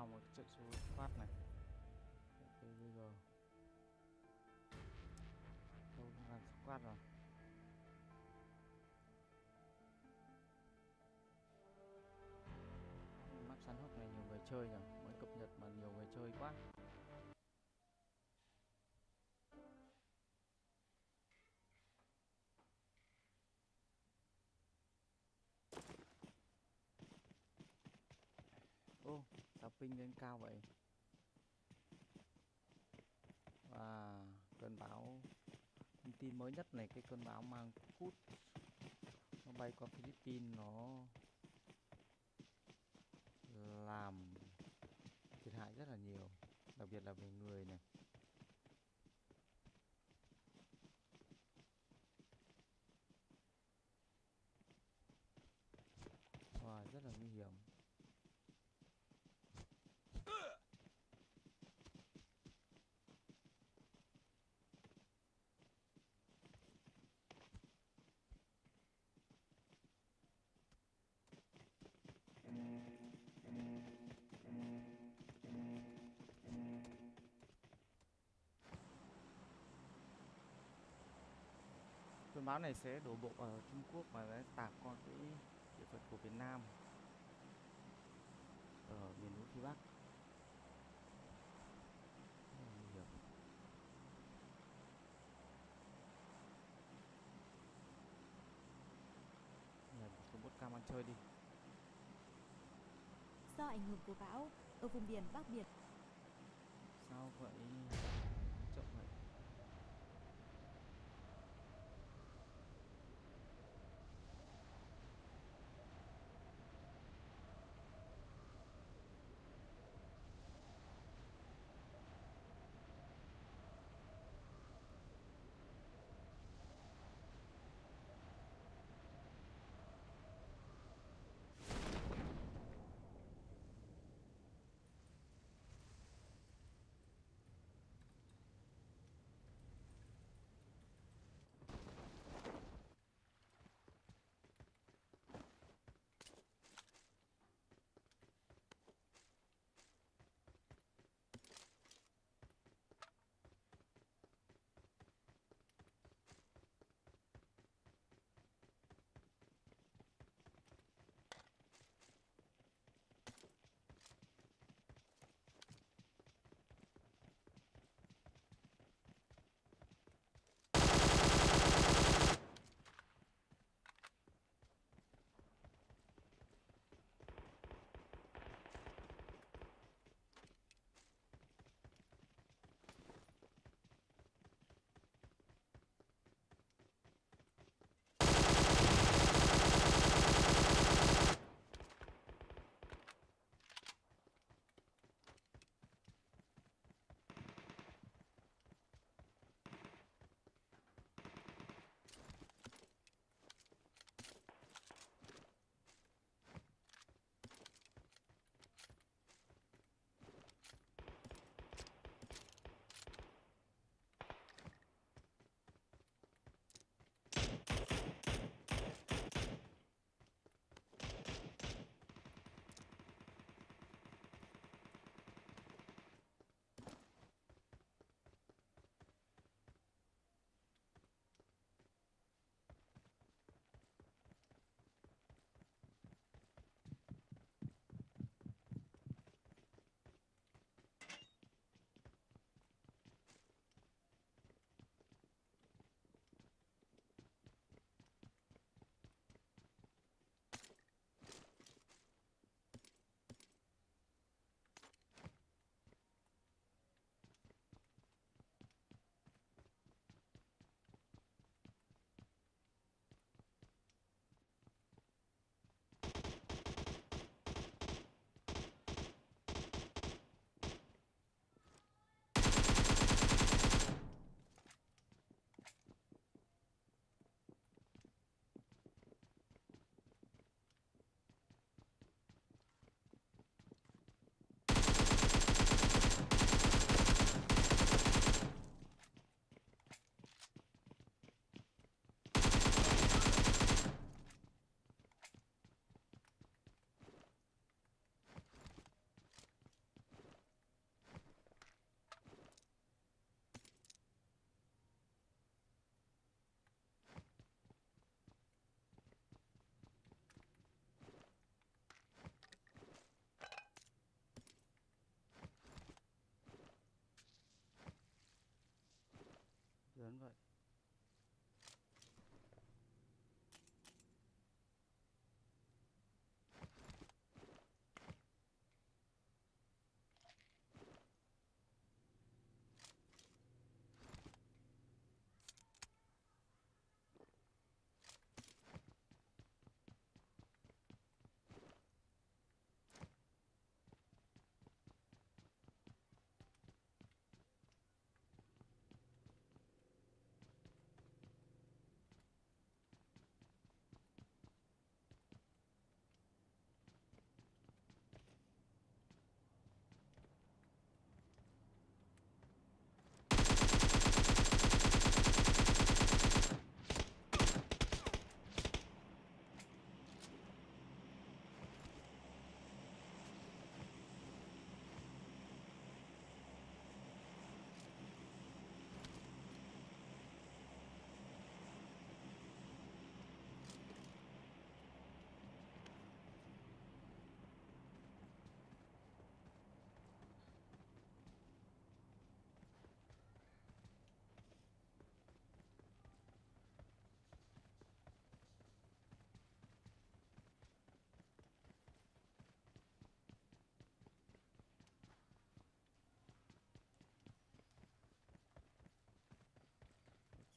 vào một trận số phát này. Ok bây giờ. Đâu làm squad rồi. Map săn hốc này nhiều người chơi nhỉ? Mới cập nhật mà nhiều người chơi quá ping lên cao vậy. Và cơn bão, thông tin mới nhất này, cái cơn bão mang cút nó bay qua Philippines, nó làm thiệt hại rất là nhiều, đặc biệt là về người này. Cơn bão này sẽ đổ bộ ở Trung Quốc và sẽ tạt qua cái địa phận của Việt Nam ở miền núi phía Bắc. Nguy hiểm. Nhờ một số bot cam ăn chơi đi. Do ảnh hưởng của bão, ở vùng biển Bắc Biển, sao vậy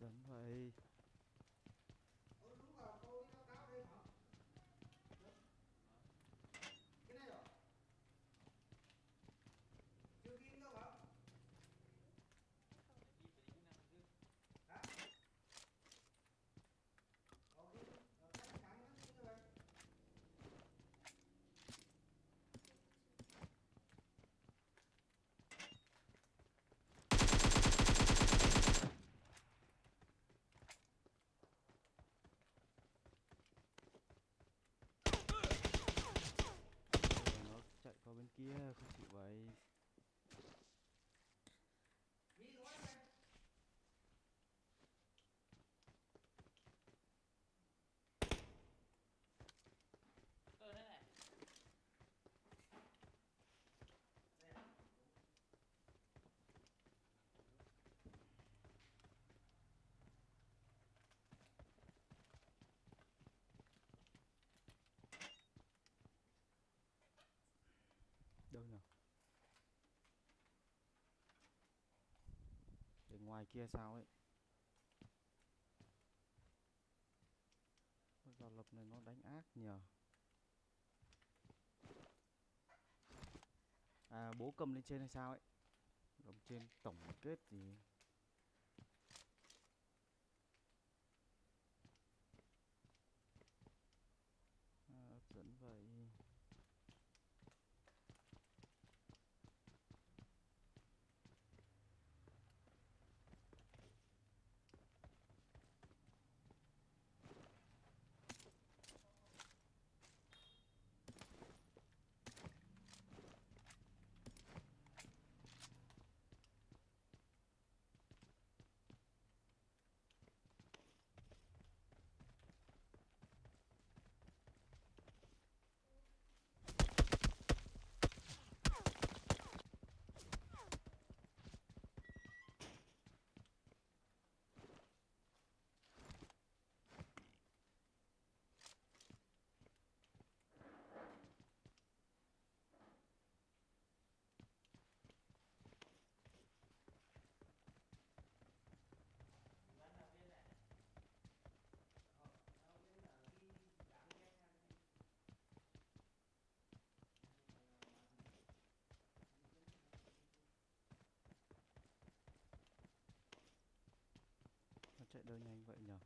dẫn vậy Rồi nó chạy qua bên kia không chịu vậy đâu nhỉ để ngoài kia sao ấy? Bây giờ lập này nó đánh ác nhờ à bố cầm lên trên hay sao ấy? Cầm trên tổng kết gì à, hấp dẫn vậy chơi nhanh vậy nhở?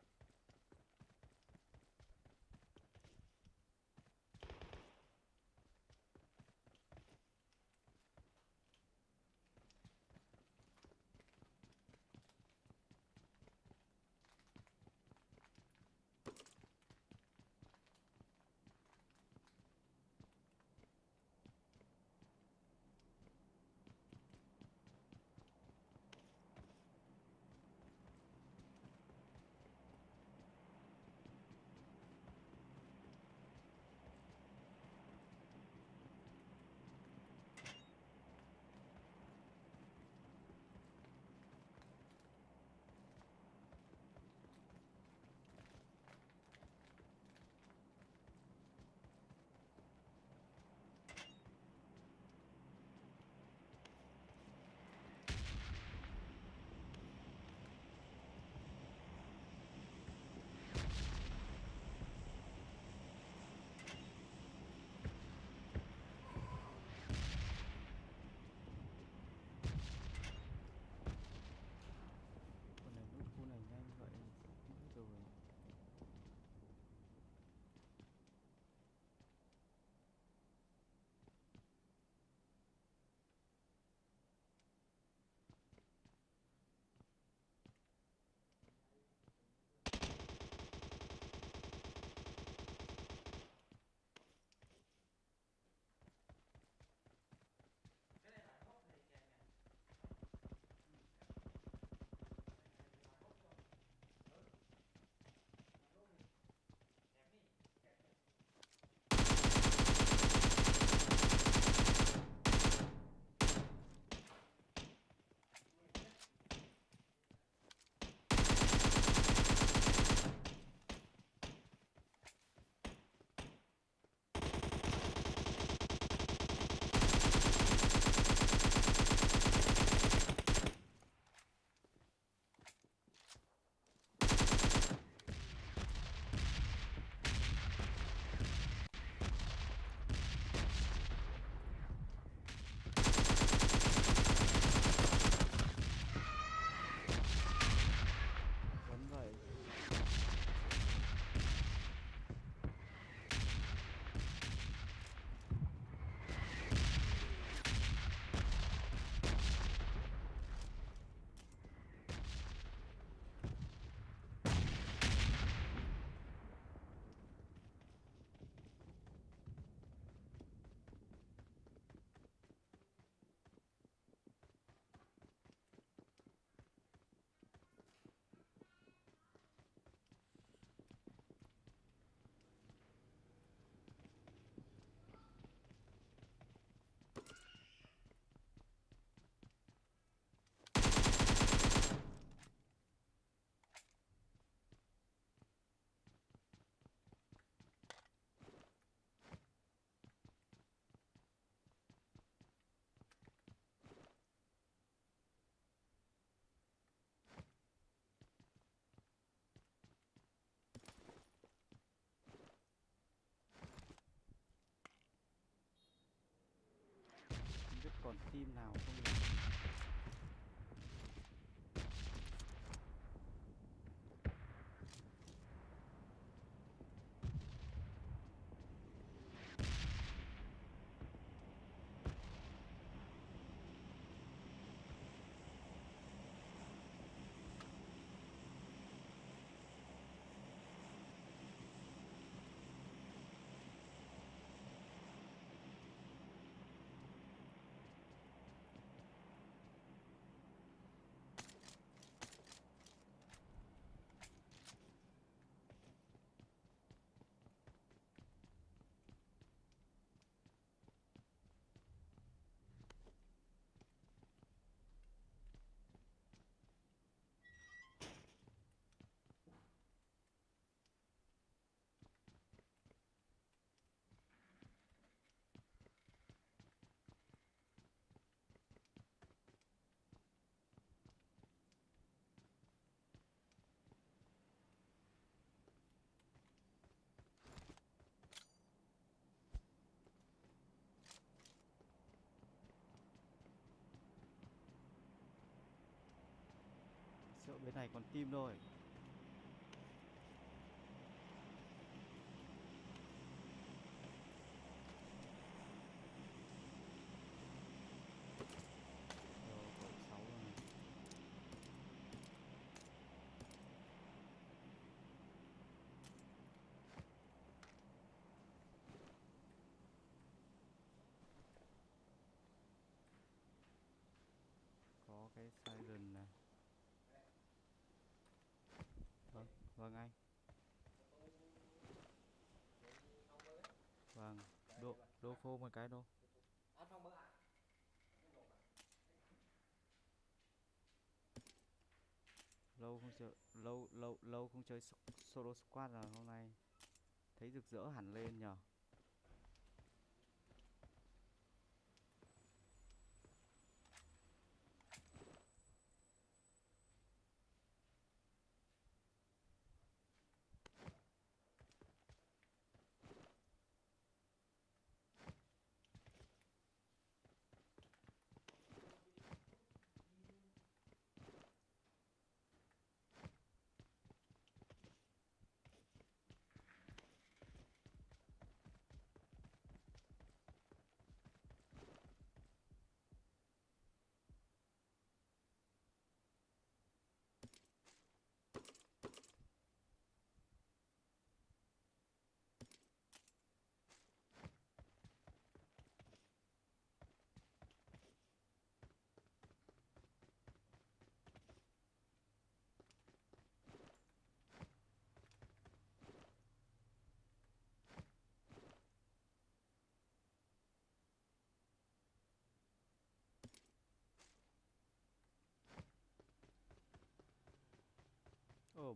Còn team nào không được? Sợ bên này còn tim thôi. Rồi. Có cái siren này. Vâng, anh. Vâng, đô đô phô một cái đô. Lâu không chơi lâu lâu lâu không chơi solo squad rồi hôm nay thấy rực rỡ hẳn lên nhở.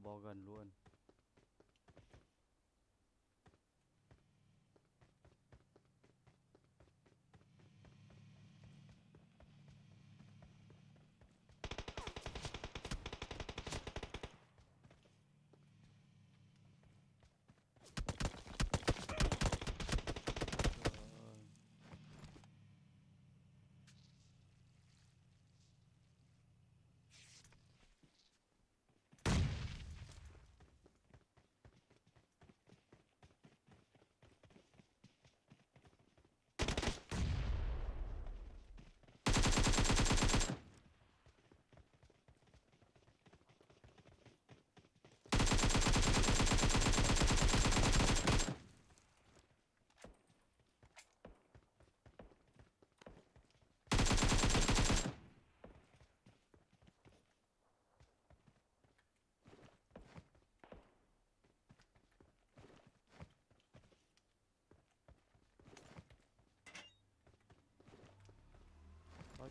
Ồ, bò gần luôn.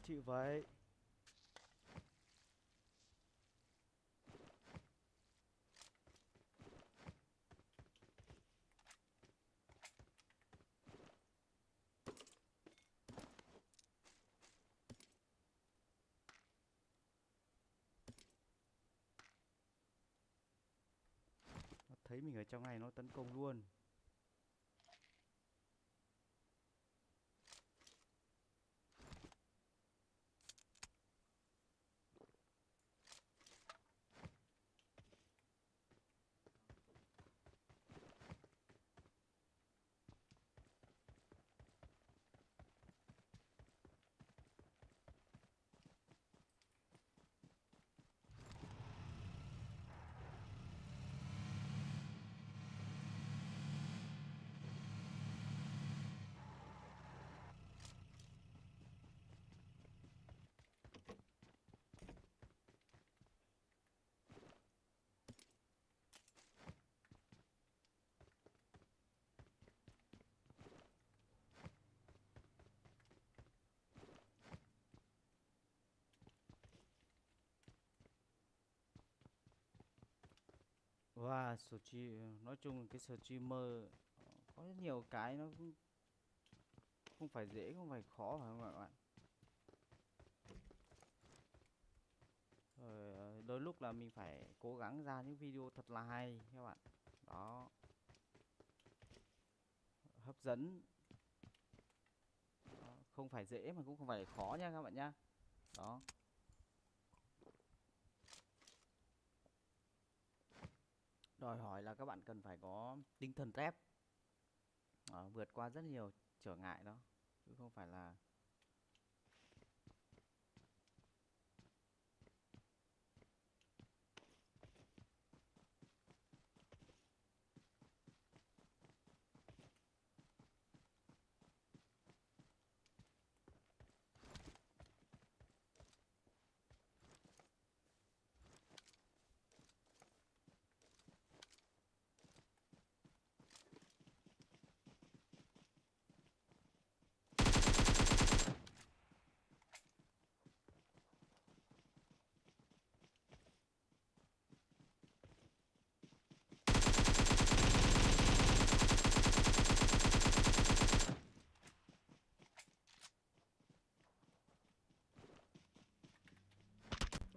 Chịu vậy. Nó thấy mình ở trong này nó tấn công luôn. Và Wow, stream nói chung là cái streamer mơ ờ, có rất nhiều cái nó cũng không phải dễ, không phải khó phải không các bạn? Rồi ờ, đôi lúc là mình phải cố gắng ra những video thật là hay các bạn. Đó. Hấp dẫn. Đó, Không phải dễ mà cũng không phải khó nha các bạn nhá. Đó. Đòi hỏi là các bạn cần phải có tinh thần thép. à, ờ, vượt qua rất nhiều trở ngại đó. Chứ không phải là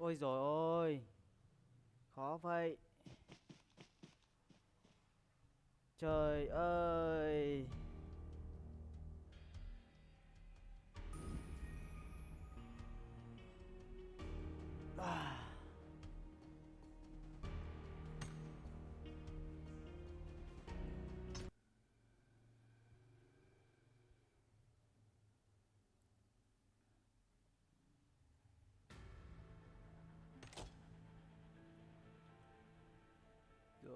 Ôi rồi ôi. Khó vậy. Trời ơi.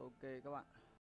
Ok các bạn.